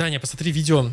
Даня, посмотри видео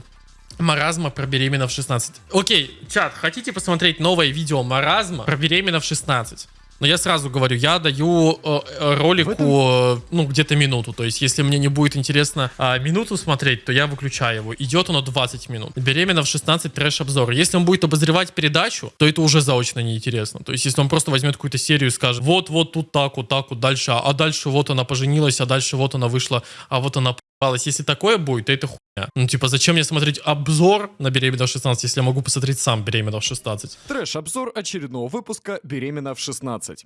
Маразма про беременна в 16. Окей, чат, хотите посмотреть новое видео Маразма про беременна в 16? Но я сразу говорю, я даю э, э, ролику, этом- э, ну, где-то минуту. То есть, если мне не будет интересно а, минуту смотреть, то я выключаю его. Идет оно 20 минут. Беременна в 16 трэш-обзор. Если он будет обозревать передачу, то это уже заочно неинтересно. То есть, если он просто возьмет какую-то серию и скажет, вот, вот тут так, вот так, вот дальше, а дальше вот она поженилась, а дальше вот она вышла, а вот она. Если такое будет, то это хуйня. Ну, типа, зачем мне смотреть обзор на беременна в 16, если я могу посмотреть сам беременна в 16? Трэш-обзор очередного выпуска «Беременна в 16».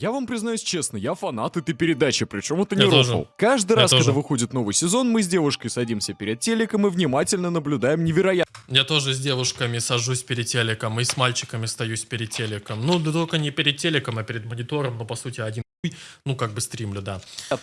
Я вам признаюсь честно, я фанат этой передачи, причем это не Я тоже. рофл. Каждый Я раз, тоже. когда выходит новый сезон, мы с девушкой садимся перед телеком и внимательно наблюдаем невероятно Я тоже с девушками сажусь перед телеком и с мальчиками стоюсь перед телеком. Ну, да только не перед телеком, а перед монитором, но по сути один ну как бы стримлю, да.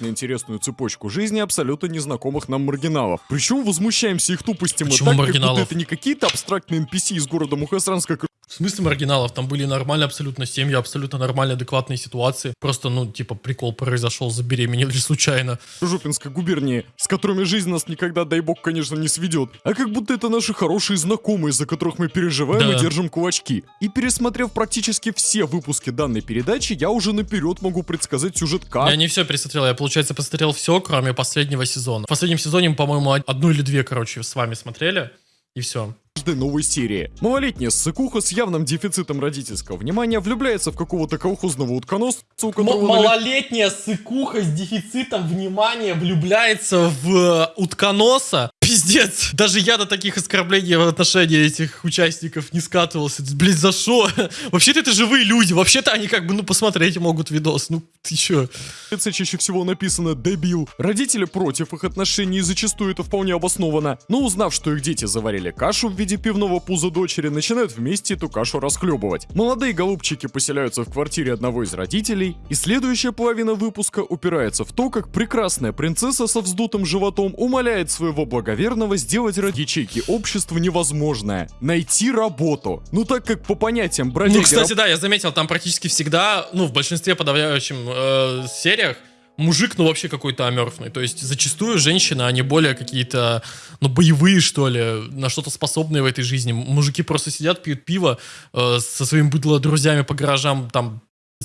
интересную цепочку жизни абсолютно незнакомых нам маргиналов. Причем возмущаемся их тупостям и Почему так, как будто маргиналов? это не какие-то абстрактные NPC из города Мухасранска, В смысле маргиналов? Там были нормальные абсолютно семьи, абсолютно нормальные, адекватные ситуации. Просто, ну, типа, прикол произошел, забеременели случайно. Жупинской губернии, с которыми жизнь нас никогда, дай бог, конечно, не сведет. А как будто это наши хорошие знакомые, за которых мы переживаем Да. и держим кулачки. И пересмотрев практически все выпуски данной передачи, я уже наперед могу предсказать сюжет как. Я не все пересмотрел, я, получается, посмотрел все, кроме последнего сезона. В последнем сезоне по-моему, од- одну или две, короче, с вами смотрели. И все. Каждой новой серии. Малолетняя ссыкуха с явным дефицитом родительского внимания влюбляется в какого-то колхозного утконосца, у которого малолетняя сыкуха с дефицитом внимания влюбляется в э, утконоса. Пиздец. Даже я до таких оскорблений в отношении этих участников не скатывался. Блин, за что? Вообще-то это живые люди. Вообще-то они как бы, ну, посмотреть могут видос. Ну, ты чё? Это чаще всего написано «дебил». Родители против их отношений, и зачастую это вполне обосновано. Но узнав, что их дети заварили кашу в виде пивного пуза дочери, начинают вместе эту кашу расхлебывать. Молодые голубчики поселяются в квартире одного из родителей, и следующая половина выпуска упирается в то, как прекрасная принцесса со вздутым животом умоляет своего благоверного сделать ради ячейки общества невозможное — найти работу. Ну так как по понятиям бродяги Ну, кстати, да, я заметил, там практически всегда, ну, в большинстве подавляющем э, сериях, мужик, ну, вообще какой-то амерфный. То есть, зачастую женщины, они более какие-то, ну, боевые, что ли, на что-то способные в этой жизни. Мужики просто сидят, пьют пиво э, со своими быдло-друзьями по гаражам, там,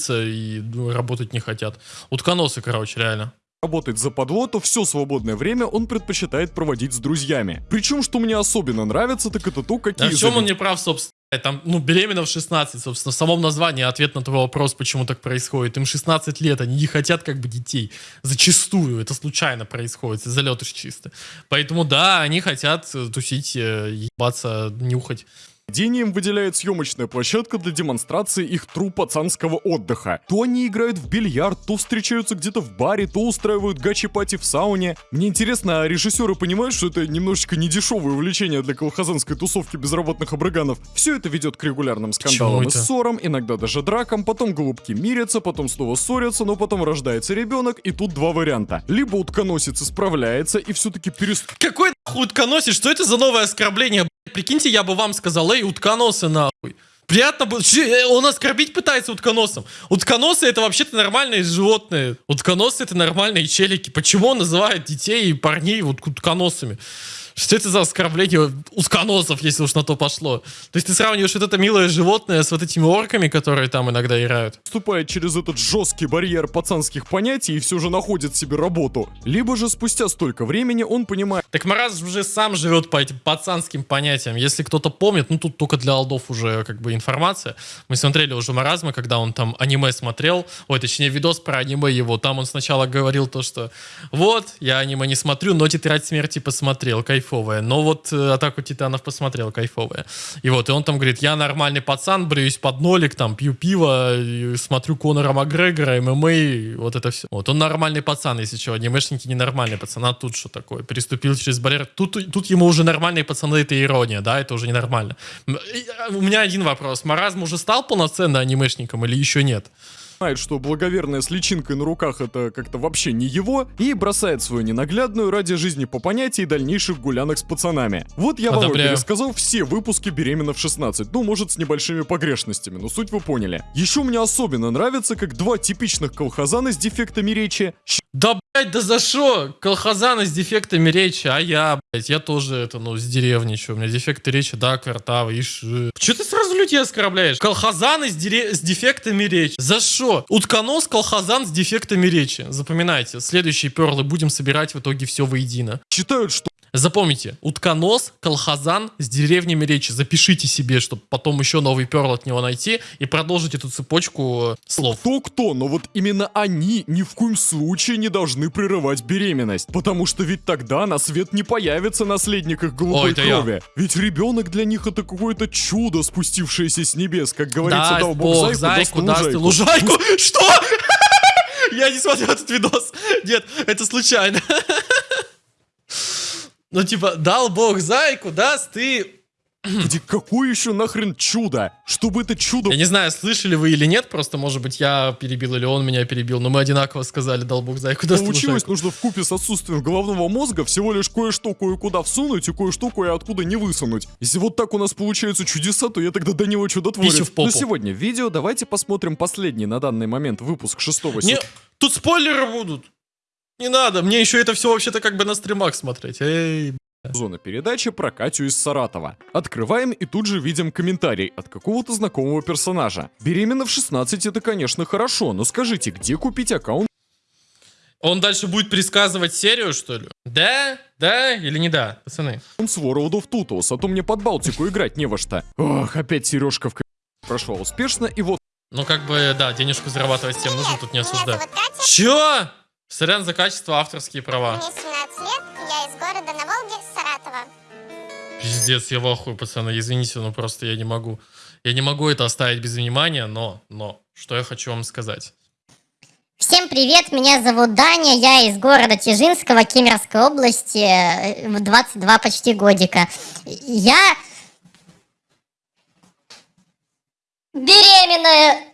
и ну, работать не хотят. Утконосы, короче, реально. Работает западло, то все свободное время он предпочитает проводить с друзьями. Причем, что мне особенно нравится, так это то, какие... А в чем он не прав, собственно? Там, ну, беременна в 16, собственно, в самом названии ответ на твой вопрос, почему так происходит. Им 16 лет, они не хотят как бы детей. Зачастую это случайно происходит, из залетыш чисто. Поэтому да, они хотят тусить, э, ебаться, нюхать. Заведением выделяет съемочная площадка для демонстрации их тру пацанского отдыха. То они играют в бильярд, то встречаются где-то в баре, то устраивают гачи-пати в сауне. Мне интересно, а режиссеры понимают, что это немножечко недешевое увлечение для колхозанской тусовки безработных обрыганов? Все это ведет к регулярным скандалам и ссорам, иногда даже дракам, потом голубки мирятся, потом снова ссорятся, но потом рождается ребенок, и тут два варианта. Либо утконосец исправляется и все-таки перестает Какой нахуй утконосец? Что это за новое оскорбление? Прикиньте, я бы вам сказал, эй, утконосы нахуй. Приятно было. Э, Он оскорбить пытается утконосом. Утконосы это вообще-то нормальные животные. Утконосы это нормальные челики. Почему он называет детей и парней вот утконосами? Что это за оскорбление утконосов, если уж на то пошло? То есть ты сравниваешь вот это милое животное с вот этими орками, которые там иногда играют? ступает через этот жесткий барьер пацанских понятий и все же находит себе работу. Либо же спустя столько времени он понимает, Так Мараз уже сам живет по этим пацанским понятиям. Если кто-то помнит, ну тут только для алдов уже как бы информация. Мы смотрели уже Маразма, когда он там аниме смотрел, ой, точнее видос про аниме его. Там он сначала говорил то, что вот, я аниме не смотрю, но Тетрадь Смерти посмотрел, кайфовая. Но вот э, Атаку Титанов посмотрел, кайфовая. И вот, и он там говорит, я нормальный пацан, бреюсь под нолик, там, пью пиво, смотрю Конора Макгрегора, ММА, вот это все. Вот, он нормальный пацан, если что, анимешники ненормальные пацаны, а тут что такое? Переступил через барьер. Тут, тут ему уже нормальные пацаны, это ирония, да, это уже ненормально. А, У меня один вопрос. Маразм уже стал полноценно анимешником или еще нет? Знает, что благоверная с личинкой на руках это как-то вообще не его, и бросает свою ненаглядную ради жизни по понятии дальнейших гулянок с пацанами. Вот я вам Одобряю. пересказал все выпуски «Беременна в 16», ну, может, с небольшими погрешностями, но суть вы поняли. Еще мне особенно нравится, как два типичных колхозана с дефектами речи Да, блядь, да за что? Колхозаны с дефектами речи, а я, я тоже это, ну, с деревни, что, у меня дефекты речи, да, квартавы, ишь. Че ты сразу людей оскорбляешь? Колхозаны с, дере- с дефектами речи. За что? Утконос, колхозан с дефектами речи. Запоминайте, следующие перлы будем собирать в итоге все воедино. считают, что Запомните, утконос, колхозан с деревнями речи. Запишите себе, чтобы потом еще новый перл от него найти и продолжить эту цепочку э, слов. кто-кто, но вот именно они ни в коем случае не должны прерывать беременность. Потому что ведь тогда на свет не появится наследник их голубой Ой, это я. крови. Ведь ребенок для них это какое-то чудо, спустившееся с небес. Как говорится, дал бог, бог зайку, зайку, даст лужайку. Что? Я не смотрел этот видос. Нет, это случайно. Ну, типа, дал бог зайку, даст и... Где какое еще нахрен чудо? Чтобы это чудо Я не знаю, слышали вы или нет, просто, может быть, я перебил или он меня перебил, но мы одинаково сказали, дал бог зайку, даст Получилось, лужайку. нужно в купе с отсутствием головного мозга всего лишь кое-что кое-куда всунуть и кое-что кое-откуда не высунуть. Если вот так у нас получаются чудеса, то я тогда до него чудотворец. Писю в попу. На сегодня в видео давайте посмотрим последний на данный момент выпуск шестого Не, тут спойлеры будут. Не надо, мне еще это все вообще-то как бы на стримах смотреть. Эй, Зона передачи про Катю из Саратова. Открываем и тут же видим комментарий от какого-то знакомого персонажа. Беременна в 16 это, конечно, хорошо, но скажите, где купить аккаунт Он дальше будет предсказывать серию, что ли? Да? Да или не да, пацаны? с World of Tutos, а то мне под Балтику играть не во что. Ох, опять Сережка в к- прошла успешно, и вот Ну, как бы, да, денежку зарабатывать всем нужно, тут не осуждаю. Чё? Сорян за качество, авторские права. мне 17 лет, я из города на Волге, Саратова. Пиздец, я в ахуе, пацаны, извините, но просто я не могу. Я не могу это оставить без внимания, но, но, что я хочу вам сказать. Всем привет, меня зовут Даня, я из города Тижинского, Кемеровской области, э, в 22 почти годика. Я беременная